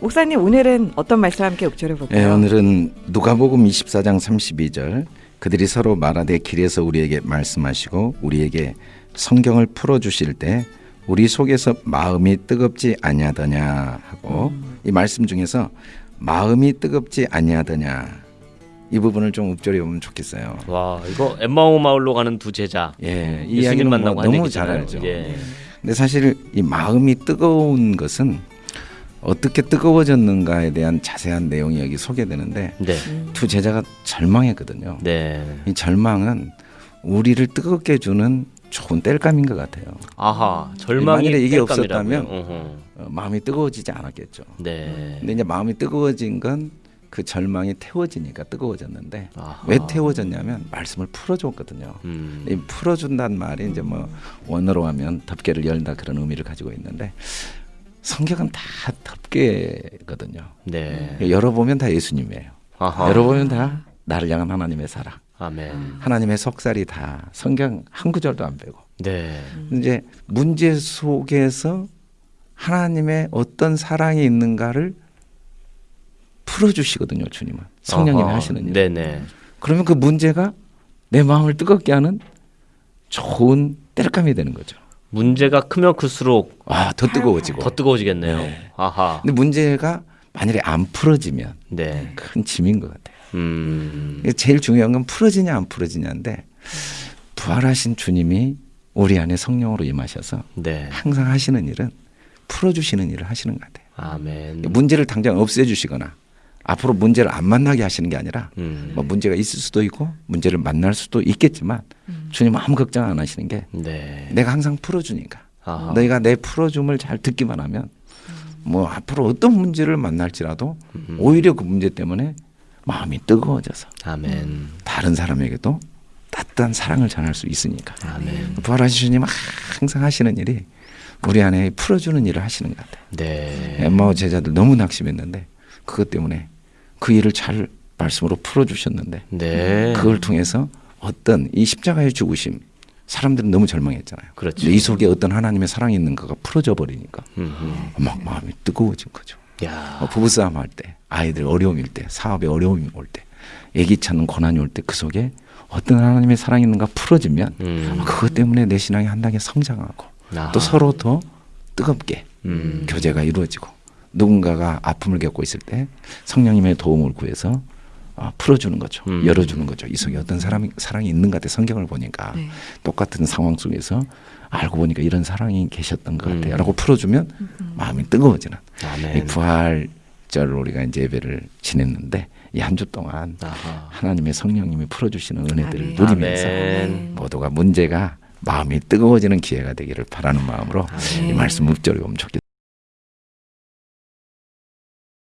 목사님 오늘은 어떤 말씀 함께 읊조려 예, 볼까요? 오늘은 누가복음 24장 32절 그들이 서로 말하되 길에서 우리에게 말씀하시고 우리에게 성경을 풀어 주실 때 우리 속에서 마음이 뜨겁지 아니하더냐 하고 이 말씀 중에서 마음이 뜨겁지 아니하더냐 이 부분을 좀 읊조려 보면 좋겠어요. 와 이거 엠마오 마을로 가는 두 제자 예, 이 예수님 이야기는 뭐 너무. 잘 알죠. 예. 근데 사실 이 마음이 뜨거운 것은 어떻게 뜨거워졌는가에 대한 자세한 내용이 여기 소개되는데 네. 두 제자가 절망했거든요. 네. 이 절망은 우리를 뜨겁게 해주는 좋은 땔감인 것 같아요. 아하 절망이 만일에 이게? 없었다면 어허. 어, 마음이 뜨거워지지 않았겠죠. 네. 근데 이제 마음이 뜨거워진 건 그 절망이 태워지니까 뜨거워졌는데 아하. 왜 태워졌냐면 말씀을 풀어줬거든요. 음. 이 풀어준다는 말이 이제 뭐 원어로 하면 덮개를 열다 그런 의미를 가지고 있는데 성경은 다 덮개거든요. 네. 열어보면 다 예수님이에요. 아하. 열어보면 다 나를 향한 하나님의 사랑, 아멘. 하나님의 속살이 다 성경 한 구절도 안 빼고 네. 이제 문제 속에서 하나님의 어떤 사랑이 있는가를 풀어주시거든요, 주님은 성령님이 아하. 하시는 일. 네네. 그러면 그 문제가 내 마음을 뜨겁게 하는 좋은 땔감이 되는 거죠. 문제가 크면 클수록 아, 더 뜨거워지고. 더 뜨거워지겠네요. 네. 아하. 근데 문제가 만약에 안 풀어지면 네. 큰 짐인 것 같아요. 음. 제일 중요한 건 풀어지냐 안 풀어지냐인데 부활하신 주님이 우리 안에 성령으로 임하셔서 네. 항상 하시는 일은 풀어주시는 일을 하시는 것 같아요. 아멘. 문제를 당장 없애주시거나 앞으로 문제를 안 만나게 하시는 게 아니라 음. 뭐 문제가 있을 수도 있고 문제를 만날 수도 있겠지만 주님 아무 걱정 안 하시는 게 네. 내가 항상 풀어주니까 아하. 너희가 내 풀어줌을 잘 듣기만 하면 뭐 앞으로 어떤 문제를 만날지라도 음. 오히려 그 문제 때문에 마음이 뜨거워져서 아멘. 다른 사람에게도 따뜻한 사랑을 전할 수 있으니까 아멘. 부활하신 주님 항상 하시는 일이 우리 안에 풀어주는 일을 하시는 것 같아요. 네. 엠마오 제자들 너무 낙심했는데 그것 때문에 그 일을 잘 말씀으로 풀어주셨는데 네. 그걸 통해서 어떤 이 십자가의 죽으심 사람들은 너무 절망했잖아요. 그렇죠. 이 속에 어떤 하나님의 사랑이 있는가가 풀어져 버리니까 음흠. 막 마음이 뜨거워진 거죠. 야. 어, 부부싸움 할 때, 아이들 어려움일 때, 사업에 어려움이 올 때, 애기 찾는 고난이 올 때 그 속에 어떤 하나님의 사랑이 있는가 풀어지면 음. 아, 그것 때문에 내 신앙이 한 단계 성장하고 아하. 또 서로 더 뜨겁게 음. 교제가 이루어지고 누군가가 아픔을 겪고 있을 때 성령님의 도움을 구해서 어, 풀어주는 거죠. 음. 열어주는 거죠. 이 속에 어떤 사람이 사랑이 있는 것 같아. 성경을 보니까 네. 똑같은 상황 속에서 알고 보니까 이런 사랑이 계셨던 것 음. 같아요.라고 풀어주면 마음이 뜨거워지는 이 아멘. 부활절 우리가 이제 예배를 지냈는데 이 한 주 동안 아하. 하나님의 성령님이 풀어주시는 은혜들을 아멘. 누리면서 아멘. 모두가 문제가 마음이 뜨거워지는 기회가 되기를 바라는 마음으로 이 말씀 묵절이 오면 좋겠습니다.